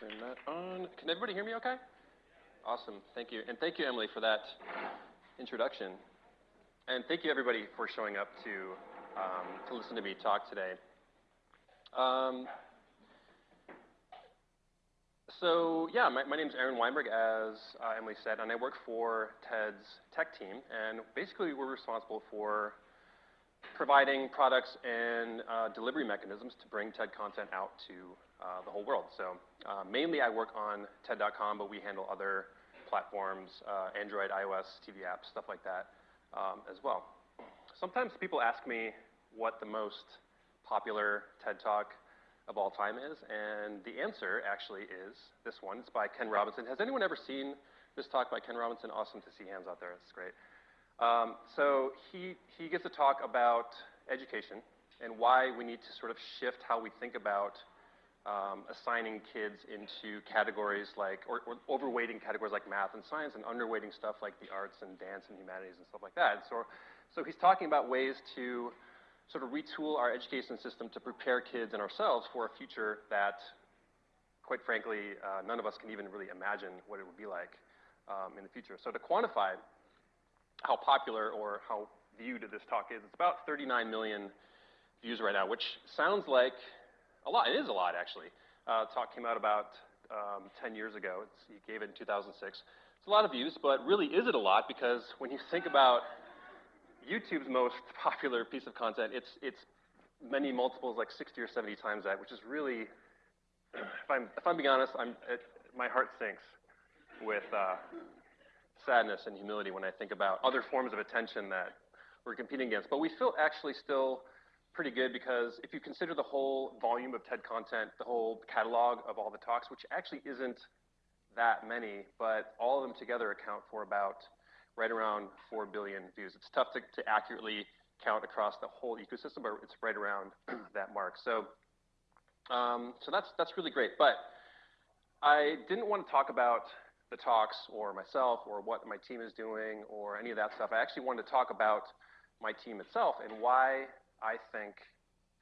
turn that on. Can everybody hear me okay? Awesome. Thank you. And thank you, Emily, for that introduction. And thank you, everybody, for showing up to, um, to listen to me talk today. Um, so yeah, my, my name is Aaron Weinberg, as uh, Emily said, and I work for TED's tech team. And basically, we're responsible for providing products and uh, delivery mechanisms to bring TED content out to uh, the whole world. So uh, mainly I work on TED.com, but we handle other platforms, uh, Android, iOS, TV apps, stuff like that um, as well. Sometimes people ask me what the most popular TED Talk of all time is, and the answer actually is this one. It's by Ken Robinson. Has anyone ever seen this talk by Ken Robinson? Awesome to see hands out there. It's great. Um, so he, he gets to talk about education and why we need to sort of shift how we think about um, assigning kids into categories like, or, or, overweighting categories like math and science and underweighting stuff like the arts and dance and humanities and stuff like that. So, so he's talking about ways to sort of retool our education system to prepare kids and ourselves for a future that, quite frankly, uh, none of us can even really imagine what it would be like um, in the future. So to quantify how popular or how viewed this talk is, it's about 39 million views right now, which sounds like a lot. It is a lot, actually. Uh, talk came out about um, 10 years ago. It's, he gave it in 2006. It's a lot of views, but really is it a lot? Because when you think about YouTube's most popular piece of content, it's, it's many multiples, like 60 or 70 times that, which is really, if I'm, if I'm being honest, I'm, it, my heart sinks with uh, sadness and humility when I think about other forms of attention that we're competing against. But we feel actually still pretty good because if you consider the whole volume of TED content, the whole catalog of all the talks, which actually isn't that many, but all of them together account for about right around 4 billion views. It's tough to, to accurately count across the whole ecosystem, but it's right around that mark. So, um, so that's, that's really great. But I didn't want to talk about the talks or myself or what my team is doing or any of that stuff. I actually wanted to talk about my team itself and why I think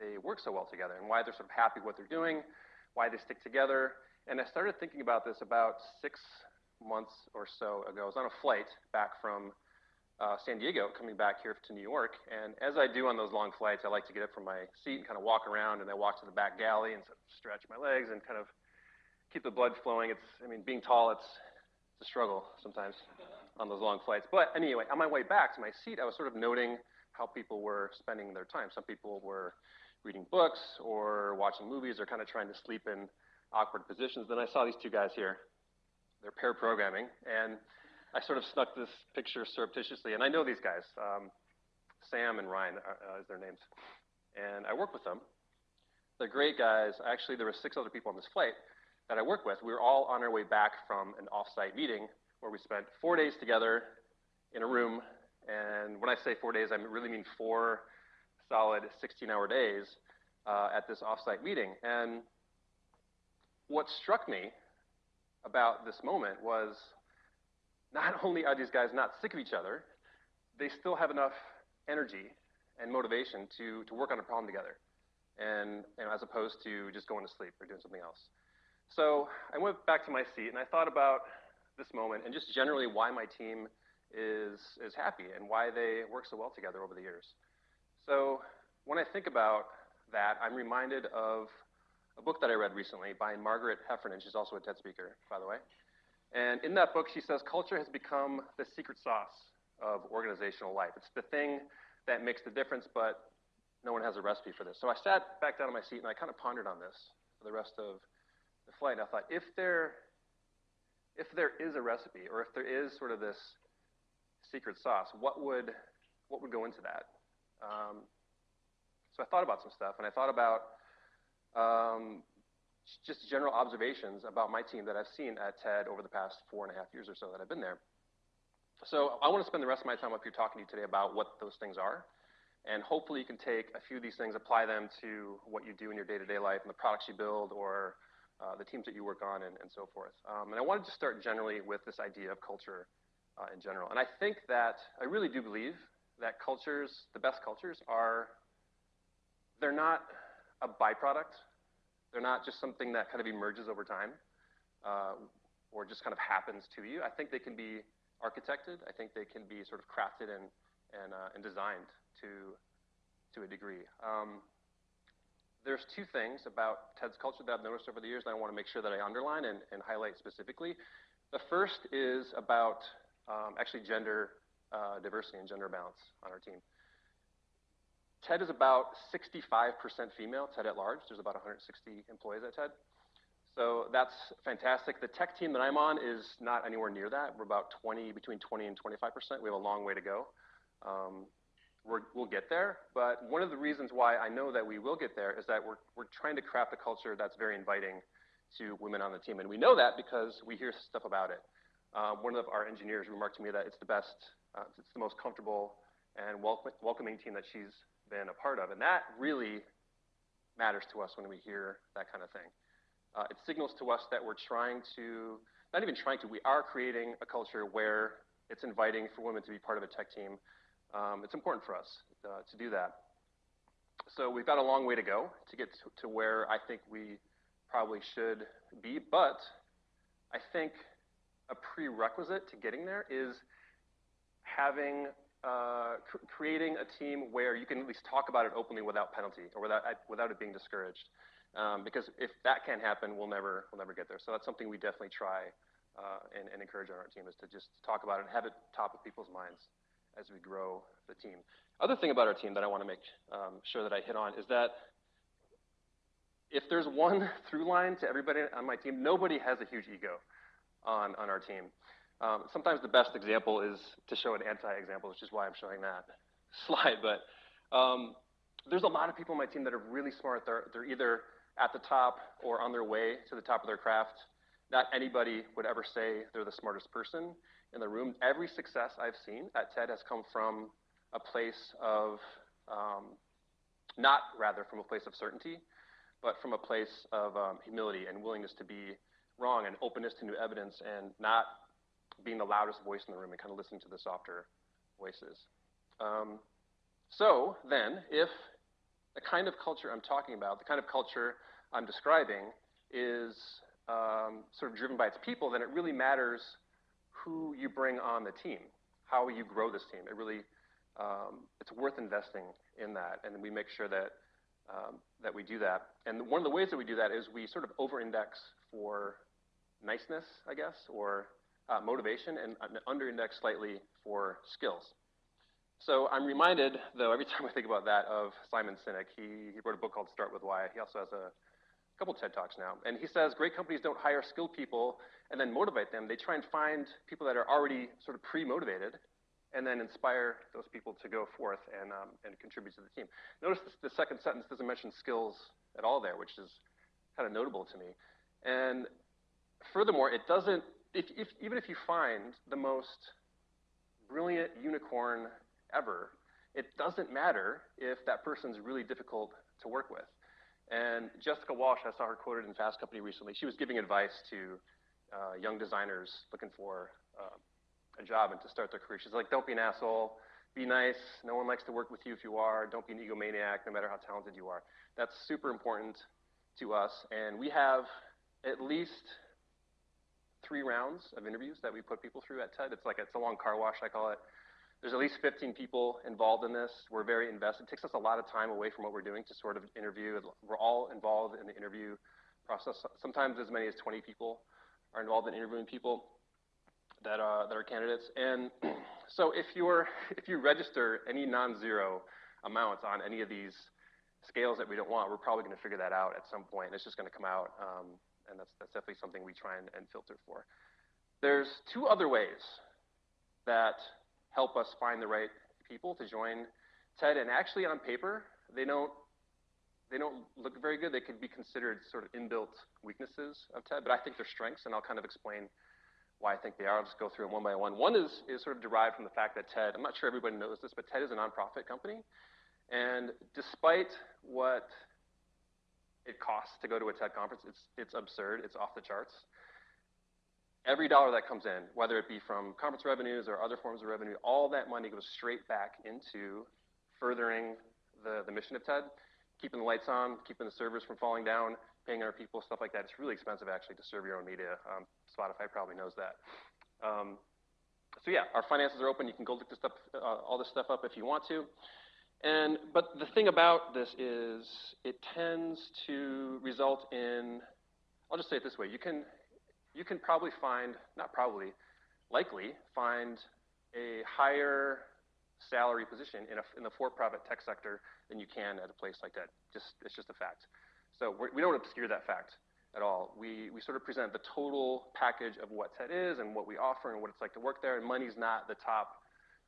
they work so well together and why they're sort of happy with what they're doing, why they stick together. And I started thinking about this about six months or so ago. I was on a flight back from uh, San Diego, coming back here to New York. And as I do on those long flights, I like to get up from my seat and kind of walk around, and I walk to the back galley and sort of stretch my legs and kind of keep the blood flowing. It's, I mean, being tall, it's, it's struggle sometimes on those long flights. But anyway, on my way back to my seat, I was sort of noting how people were spending their time. Some people were reading books or watching movies or kind of trying to sleep in awkward positions. Then I saw these two guys here they're pair programming, and I sort of snuck this picture surreptitiously, and I know these guys. Um, Sam and Ryan are, uh, is their names, and I work with them. They're great guys. Actually, there were six other people on this flight that I work with. We were all on our way back from an off-site meeting where we spent four days together in a room, and when I say four days, I really mean four solid 16-hour days uh, at this off-site meeting. And what struck me about this moment was not only are these guys not sick of each other, they still have enough energy and motivation to, to work on a problem together, and, and as opposed to just going to sleep or doing something else. So I went back to my seat and I thought about this moment and just generally why my team is, is happy and why they work so well together over the years. So when I think about that, I'm reminded of a book that I read recently by Margaret Heffernan. She's also a TED speaker, by the way. And in that book, she says culture has become the secret sauce of organizational life. It's the thing that makes the difference, but no one has a recipe for this. So I sat back down in my seat and I kind of pondered on this for the rest of the flight. I thought, if there, if there is a recipe, or if there is sort of this secret sauce, what would, what would go into that? Um, so I thought about some stuff, and I thought about um, just general observations about my team that I've seen at TED over the past four and a half years or so that I've been there. So I want to spend the rest of my time up here talking to you today about what those things are. And hopefully you can take a few of these things, apply them to what you do in your day-to-day life and the products you build or uh, the teams that you work on and, and so forth. Um, and I wanted to start generally with this idea of culture uh, in general. And I think that I really do believe that cultures, the best cultures, are, they're not a byproduct. They're not just something that kind of emerges over time. uh, or just kind of happens to you. I think they can be architected. I think they can be sort of crafted and, and, uh, and designed to, to a degree. Um, there's two things about TED's culture that I've noticed over the years that I want to make sure that I underline and, and highlight specifically. The first is about um, actually gender uh, diversity and gender balance on our team. TED is about 65% female, TED at large. There's about 160 employees at TED. So that's fantastic. The tech team that I'm on is not anywhere near that. We're about 20, between 20 and 25%. We have a long way to go. Um, we will get there, but one of the reasons why I know that we will get there is that we're, we're trying to craft a culture that's very inviting to women on the team. And we know that because we hear stuff about it. Uh, one of our engineers remarked to me that it's the best, uh, it's the most comfortable and welcoming team that she's been a part of. And that really matters to us when we hear that kind of thing. Uh, it signals to us that we're trying to, not even trying to, we are creating a culture where it's inviting for women to be part of a tech team. Um, it's important for us uh, to do that. So we've got a long way to go to get to, to where I think we probably should be, but I think a prerequisite to getting there is having uh, cr creating a team where you can at least talk about it openly without penalty or without without it being discouraged. Um, because if that can't happen, we'll never we'll never get there. So that's something we definitely try uh, and, and, encourage on our team is to just talk about it and have it top of people's minds as we grow the team. Other thing about our team that I want to make um, sure that I hit on is that if there's one through line to everybody on my team, nobody has a huge ego on, on our team. Um, sometimes the best example is to show an anti-example, which is why I'm showing that slide. But um, there's a lot of people on my team that are really smart. They're, they're either at the top or on their way to the top of their craft. Not anybody would ever say they're the smartest person in the room. Every success I've seen at TED has come from a place of, um, not rather from a place of certainty, but from a place of um, humility and willingness to be wrong and openness to new evidence and not being the loudest voice in the room and kind of listening to the softer voices. Um, so then, if the kind of culture I'm talking about, the kind of culture I'm describing, is um, sort of driven by its people, then it really matters who you bring on the team, how you grow this team. It really, um, it's worth investing in that, and we make sure that um, that we do that. And one of the ways that we do that is we sort of over-index for niceness, I guess, or uh, motivation, and under-index slightly for skills. So I'm reminded, though, every time I think about that, of Simon Sinek. He, he wrote a book called Start With Why. He also has a couple TED Talks now. And he says great companies don't hire skilled people and then motivate them. They try and find people that are already sort of pre-motivated and then inspire those people to go forth and, um, and contribute to the team. Notice this, the second sentence doesn't mention skills at all there, which is kind of notable to me. And furthermore, it doesn't, if, if, even if you find the most brilliant unicorn ever, it doesn't matter if that person's really difficult to work with. And Jessica Walsh, I saw her quoted in Fast Company recently. She was giving advice to uh, young designers looking for uh, a job and to start their career. She's like, don't be an asshole. Be nice. No one likes to work with you if you are. Don't be an egomaniac, no matter how talented you are. That's super important to us. And we have at least three rounds of interviews that we put people through at TED. It's like it's a long car wash, I call it. There's at least 15 people involved in this. We're very invested. It takes us a lot of time away from what we're doing to sort of interview. We're all involved in the interview process. Sometimes as many as 20 people are involved in interviewing people that, uh, that are candidates. And so if, you're, if you register any non-zero amounts on any of these scales that we don't want, we're probably going to figure that out at some point. It's just going to come out, um, and that's, that's definitely something we try and, and filter for. There's two other ways that help us find the right people to join TED. And actually, on paper, they don't they don't look very good. They could be considered sort of inbuilt weaknesses of TED, but I think they're strengths, and I'll kind of explain why I think they are. I'll just go through them one by one. One is, is sort of derived from the fact that TED, I'm not sure everybody knows this, but TED is a nonprofit company. And despite what it costs to go to a TED conference, it's, it's absurd, it's off the charts every dollar that comes in, whether it be from conference revenues or other forms of revenue, all that money goes straight back into furthering the, the mission of TED, keeping the lights on, keeping the servers from falling down, paying our people, stuff like that. It's really expensive actually to serve your own media. Um, Spotify probably knows that. Um, so yeah, our finances are open. You can go look this stuff, uh, all this stuff up if you want to. And but the thing about this is it tends to result in I'll just say it this way. You can you can probably find not probably likely find a higher salary position in, a, in the for-profit tech sector than you can at a place like that. Just it's just a fact. So we're, we do not obscure that fact at all. We, we sort of present the total package of what TED is and what we offer and what it's like to work there. And money's not the top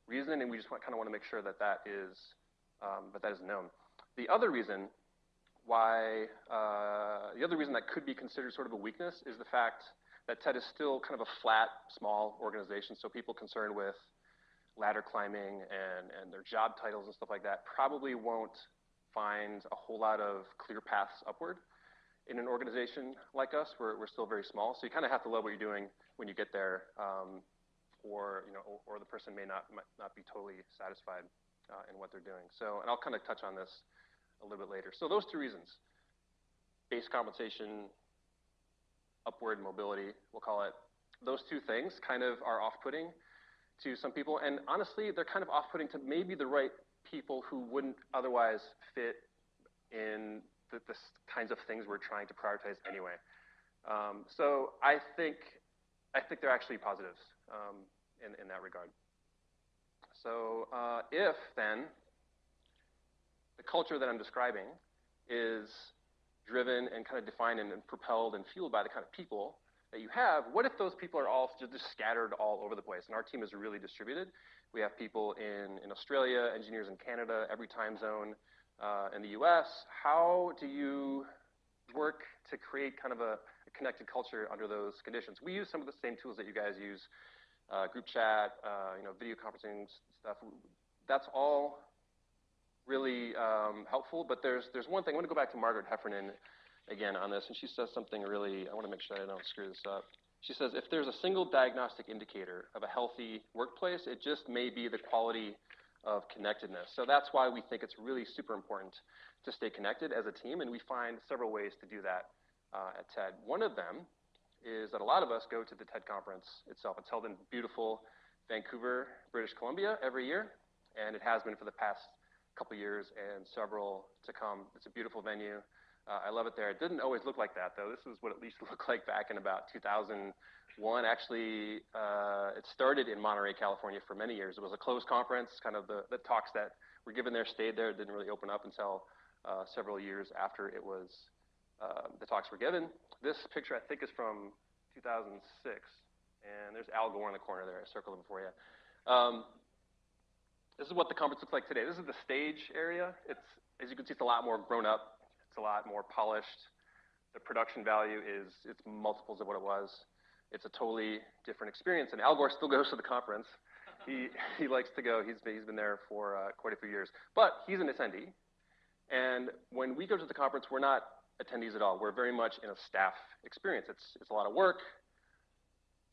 reason, and we just want, kind of want to make sure that that is um, that that is known. The other reason why uh, the other reason that could be considered sort of a weakness is the fact that TED is still kind of a flat, small organization. So people concerned with ladder climbing and, and their job titles and stuff like that probably won't find a whole lot of clear paths upward in an organization like us. We're, we're still very small, so you kind of have to love what you're doing when you get there, um, or you know, or, the person may not might not be totally satisfied uh, in what they're doing. So, and I'll kind of touch on this a little bit later. So those two reasons: base compensation, upward mobility, we'll call it. Those two things kind of are off-putting to some people, and honestly, they're kind of off-putting to maybe the right people who wouldn't otherwise fit in the, the kinds of things we're trying to prioritize anyway. Um, so I think I think they're actually positives um, in, in that regard. So uh, if then the culture that I'm describing is driven and kind of defined and, and propelled and fueled by the kind of people that you have, what if those people are all just scattered all over the place? And our team is really distributed. We have people in, in Australia, engineers in Canada, every time zone uh, in the US. How do you work to create kind of a, a, connected culture under those conditions? We use some of the same tools that you guys use, uh, group chat, uh, you know, video conferencing stuff. That's all really um, helpful, but there's, there's one thing. I want to go back to Margaret Heffernan again on this, and she says something really, I want to make sure I don't screw this up. She says, if there's a single diagnostic indicator of a healthy workplace, it just may be the quality of connectedness. So that's why we think it's really super important to stay connected as a team, and we find several ways to do that uh, at TED. One of them is that a lot of us go to the TED conference itself. It's held in beautiful Vancouver, British Columbia every year, and it has been for the past couple years and several to come. It's a beautiful venue. Uh, I love it there. It didn't always look like that, though. This is what it used to look like back in about 2001. Actually, uh, it started in Monterey, California for many years. It was a closed conference, kind of the, the talks that were given there stayed there. It didn't really open up until uh, several years after it was, uh, the talks were given. This picture, I think, is from 2006. And there's Al Gore in the corner there. I circled him for you. Um, this is what the conference looks like today. This is the stage area. It's, as you can see, it's a lot more grown up it's a lot more polished. The production value is it's multiples of what it was. It's a totally different experience. And Al Gore still goes to the conference. He, he likes to go. He's, he's been there for uh, quite a few years. But he's an attendee. And when we go to the conference, we're not attendees at all. We're very much in a staff experience. It's, it's a lot of work.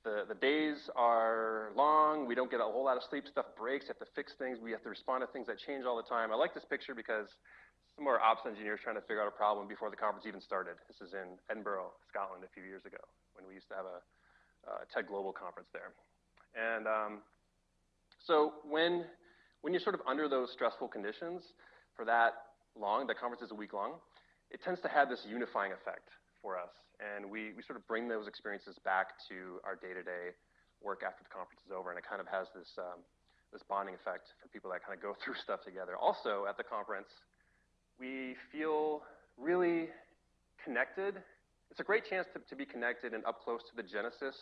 The, the days are long. We don't get a whole lot of sleep. Stuff breaks. Have to fix things. We have to respond to things that change all the time. I like this picture because some more ops engineers trying to figure out a problem before the conference even started. This is in Edinburgh, Scotland, a few years ago when we used to have a uh, TED Global conference there. And um, so when when you're sort of under those stressful conditions for that long, the conference is a week long, it tends to have this unifying effect for us. And we, we sort of bring those experiences back to our day-to-day work after the conference is over, and it kind of has this, um, this bonding effect for people that kind of go through stuff together. Also, at the conference, we feel really connected. It's a great chance to, to be connected and up close to the genesis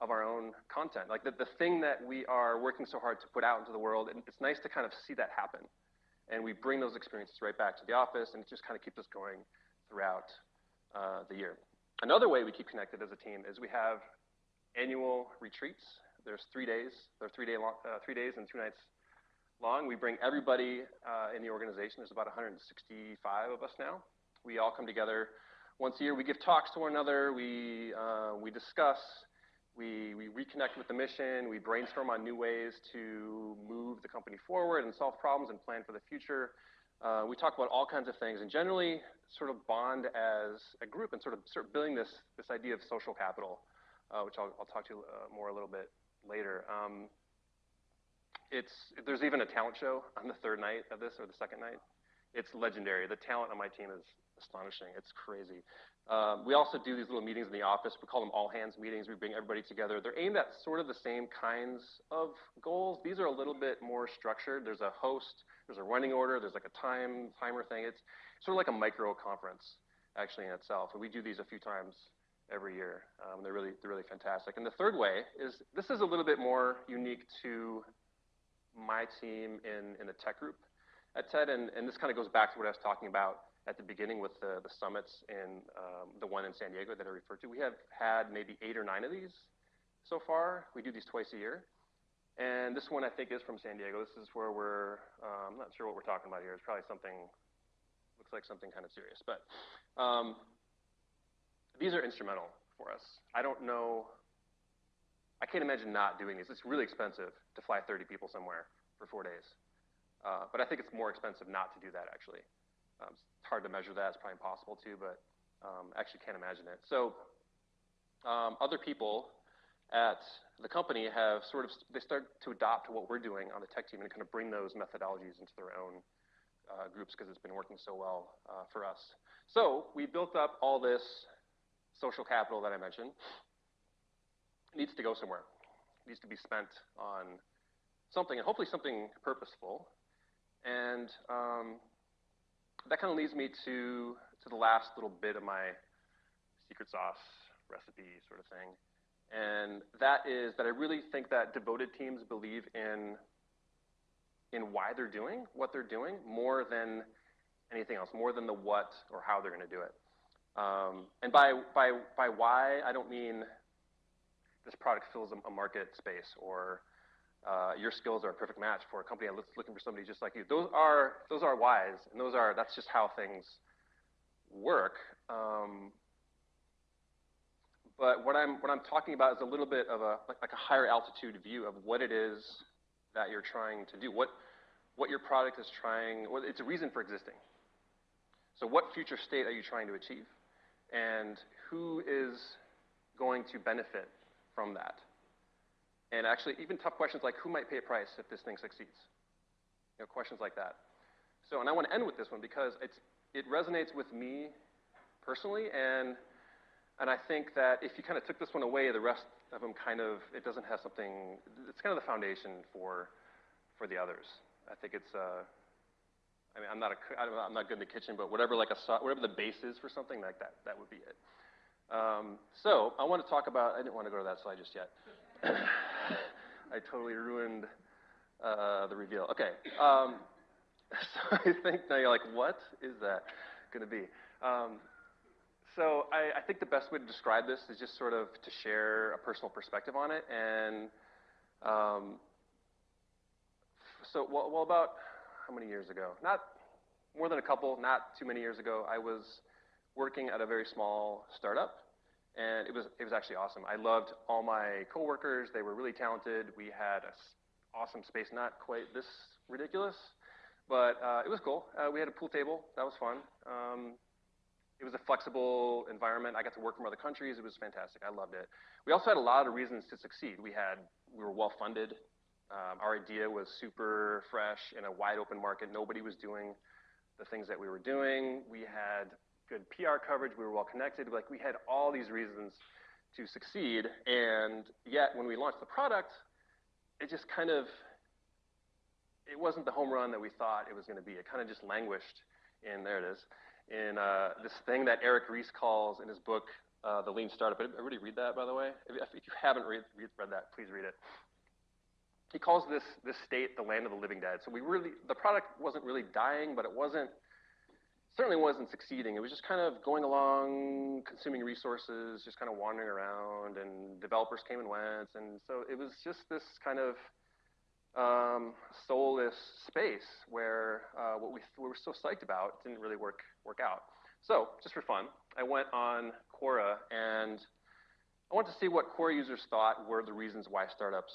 of our own content. Like the, the thing that we are working so hard to put out into the world, and it's nice to kind of see that happen. And we bring those experiences right back to the office, and it just kind of keeps us going throughout uh, the year. Another way we keep connected as a team is we have annual retreats. There's three days. There are three, day long, uh, three days and two nights long. We bring everybody uh, in the organization. There's about 165 of us now. We all come together once a year. We give talks to one another. We, uh, we discuss. We, we reconnect with the mission. We brainstorm on new ways to move the company forward and solve problems and plan for the future. Uh, we talk about all kinds of things and generally sort of bond as a group and sort of start building this, this idea of social capital, uh, which I'll, I'll, talk to uh, more a little bit later. Um, it's, there's even a talent show on the third night of this or the second night. It's legendary. The talent on my team is astonishing. It's crazy. Um, we also do these little meetings in the office. We call them all hands meetings. We bring everybody together. They're aimed at sort of the same kinds of goals. These are a little bit more structured. There's a host, there's a running order, there's like a time timer thing. It's sort of like a micro conference actually in itself. And we do these a few times every year. Um, they're really they're really fantastic. And the third way is this is a little bit more unique to my team in in the tech group at TED, and, and this kind of goes back to what I was talking about at the beginning with the, the summits and um, the one in San Diego that I referred to. We have had maybe eight or nine of these so far. We do these twice a year. And this one I think is from San Diego. This is where we're, um, I'm not sure what we're talking about here. It's probably something, looks like something kind of serious. But um, these are instrumental for us. I don't know, I can't imagine not doing these. It's really expensive to fly 30 people somewhere for four days. Uh, but I think it's more expensive not to do that actually. Um, it's hard to measure that. It's probably impossible to, but um, actually can't imagine it. So um, other people at the company have sort of, they start to adopt what we're doing on the tech team and kind of bring those methodologies into their own uh, groups because it's been working so well uh, for us. So we built up all this social capital that I mentioned. It needs to go somewhere. It needs to be spent on something, and hopefully something purposeful. And um, that kind of leads me to, to the last little bit of my secret sauce recipe sort of thing. And that is that I really think that devoted teams believe in, in why they're doing what they're doing more than anything else, more than the what or how they're going to do it. Um, and by, by, by why, I don't mean this product fills a, market space or uh, your skills are a perfect match for a company that's looking for somebody just like you. Those are those are whys, and those are that's just how things work. Um, but what I'm what I'm talking about is a little bit of a like, like, a higher altitude view of what it is that you're trying to do. What what your product is trying. Well, it's a reason for existing. So what future state are you trying to achieve, and who is going to benefit from that? And actually, even tough questions like who might pay a price if this thing succeeds? You know, questions like that. So, and I want to end with this one because it's, it resonates with me personally, and, and I think that if you kind of took this one away, the rest of them kind of, it doesn't have something, it's kind of the foundation for, for the others. I think it's, uh, I mean, I'm not, a, I'm not good in the kitchen, but whatever, like a, whatever the base is for something like that, that would be it. Um, so I want to talk about, I didn't want to go to that slide just yet. I totally ruined uh, the reveal. Okay. Um, so I think now you're like, what is that going to be? Um, so I, I, think the best way to describe this is just sort of to share a personal perspective on it. And um, so, well, well, about how many years ago? Not more than a couple, not too many years ago, I was working at a very small startup and it was it was actually awesome. I loved all my coworkers; they were really talented. We had a awesome space, not quite this ridiculous, but uh, it was cool. Uh, we had a pool table, that was fun. Um, it was a flexible environment. I got to work from other countries. It was fantastic. I loved it. We also had a lot of reasons to succeed. We had we were well funded. Um, our idea was super fresh in a wide open market. Nobody was doing the things that we were doing. We had good PR coverage, we were well connected, like we had all these reasons to succeed, and yet when we launched the product, it just kind of, it wasn't the home run that we thought it was going to be. It kind of just languished in, there it is, in uh, this thing that Eric Ries calls in his book, uh, The Lean Startup. Everybody read that, by the way? If, if you haven't read, read, read that, please read it. He calls this, this state the land of the living dead. So we really, the product wasn't really dying, but it wasn't certainly wasn't succeeding. It was just kind of going along, consuming resources, just kind of wandering around, and developers came and went, and so it was just this kind of um, soulless space where uh, what we, we were so psyched about didn't really work work out. So just for fun, I went on Quora and I wanted to see what Quora users thought were the reasons why startups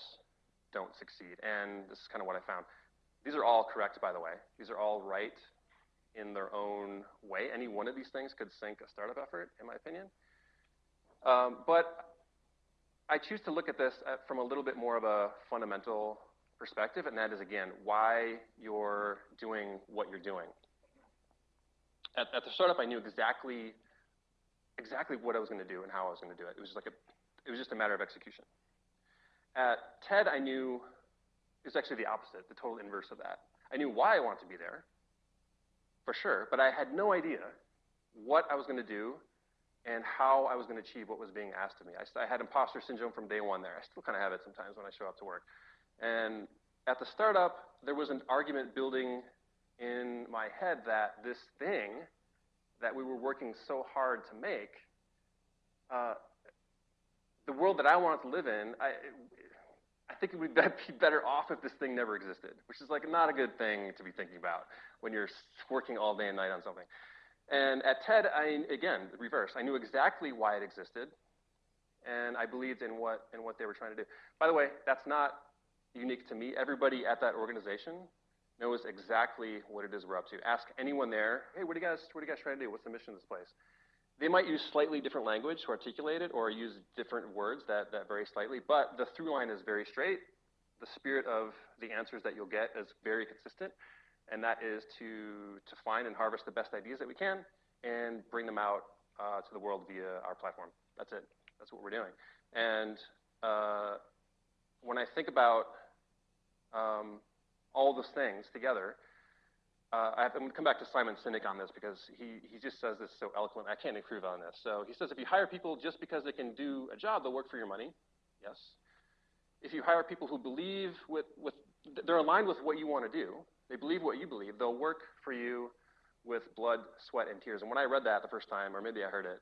don't succeed, and this is kind of what I found. These are all correct, by the way. These are all right in their own way. Any one of these things could sink a startup effort, in my opinion. Um, but I choose to look at this at, from a little bit more of a fundamental perspective, and that is, again, why you're doing what you're doing. At, at the startup, I knew exactly exactly what I was going to do and how I was going to do it. It was like a, it was just a matter of execution. At TED, I knew it was actually the opposite, the total inverse of that. I knew why I wanted to be there, for sure, but I had no idea what I was going to do and how I was going to achieve what was being asked of me. I, I had imposter syndrome from day one there. I still kind of have it sometimes when I show up to work. And at the startup, there was an argument building in my head that this thing that we were working so hard to make, uh, the world that I wanted to live in, I, I think it would be better off if this thing never existed, which is like not a good thing to be thinking about when you're working all day and night on something. And at TED, I, again, reverse. I knew exactly why it existed, and I believed in what, in what they were trying to do. By the way, that's not unique to me. Everybody at that organization knows exactly what it is we're up to. Ask anyone there, hey, what are you guys, what are you guys trying to do? What's the mission of this place? They might use slightly different language to articulate it or use different words that, that vary slightly, but the through line is very straight. The spirit of the answers that you'll get is very consistent, and that is to, to find and harvest the best ideas that we can and bring them out uh, to the world via our platform. That's it. That's what we're doing. And uh, when I think about um, all those things together. Uh, I have to come back to Simon Sinek on this because he, he just says this so eloquently. I can't improve on this. So he says if you hire people just because they can do a job, they'll work for your money. Yes. If you hire people who believe with, with they're aligned with what you want to do, they believe what you believe, they'll work for you with blood, sweat, and tears. And when I read that the first time, or maybe I heard it,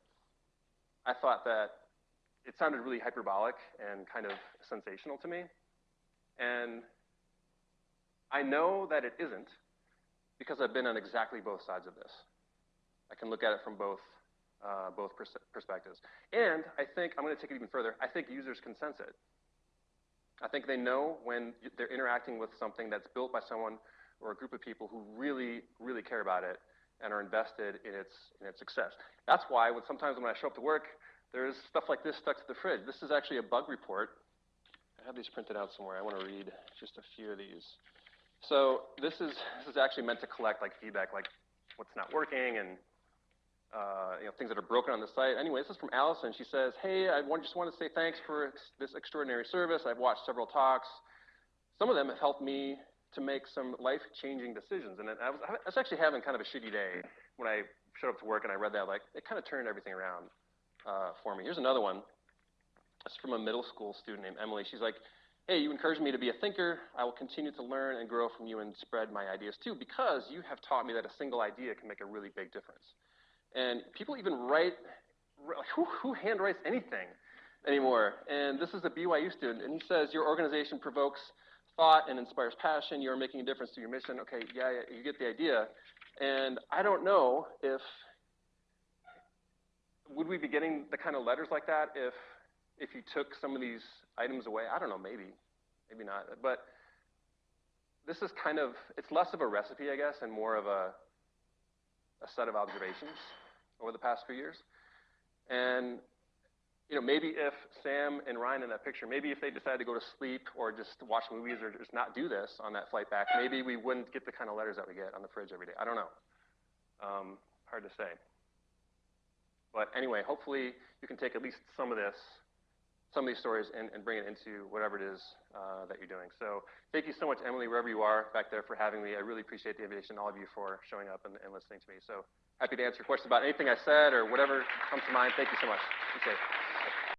I thought that it sounded really hyperbolic and kind of sensational to me. And I know that it isn't because I've been on exactly both sides of this. I can look at it from both, uh, both pers perspectives. And I think, I'm going to take it even further, I think users can sense it. I think they know when they're interacting with something that's built by someone or a group of people who really, really care about it and are invested in its, in its success. That's why when sometimes when I show up to work, there's stuff like this stuck to the fridge. This is actually a bug report. I have these printed out somewhere. I want to read just a few of these. So this is this is actually meant to collect like feedback, like what's not working and uh, you know things that are broken on the site. Anyway, this is from Allison. She says, "Hey, I want, just want to say thanks for this extraordinary service. I've watched several talks. Some of them have helped me to make some life-changing decisions. And I was, I was actually having kind of a shitty day when I showed up to work and I read that. Like it kind of turned everything around uh, for me. Here's another one. It's from a middle school student named Emily. She's like, hey, you encourage me to be a thinker. I will continue to learn and grow from you and spread my ideas too, because you have taught me that a single idea can make a really big difference. And people even write, who, who handwrites anything anymore? And this is a BYU student, and he says, your organization provokes thought and inspires passion. You are making a difference to your mission. Okay, yeah, yeah you get the idea. And I don't know if, would we be getting the kind of letters like that if if you took some of these items away, I don't know, maybe, maybe not. But this is kind of, it's less of a recipe, I guess, and more of a, a set of observations over the past few years. And, you know, maybe if Sam and Ryan in that picture, maybe if they decided to go to sleep or just watch movies or just not do this on that flight back, maybe we wouldn't get the kind of letters that we get on the fridge every day. I don't know. Um, hard to say. But anyway, hopefully you can take at least some of this some of these stories and, and bring it into whatever it is uh, that you're doing. So thank you so much, Emily, wherever you are back there for having me. I really appreciate the invitation, all of you for showing up and, and listening to me. So happy to answer questions about anything I said or whatever comes to mind. Thank you so much. Be safe.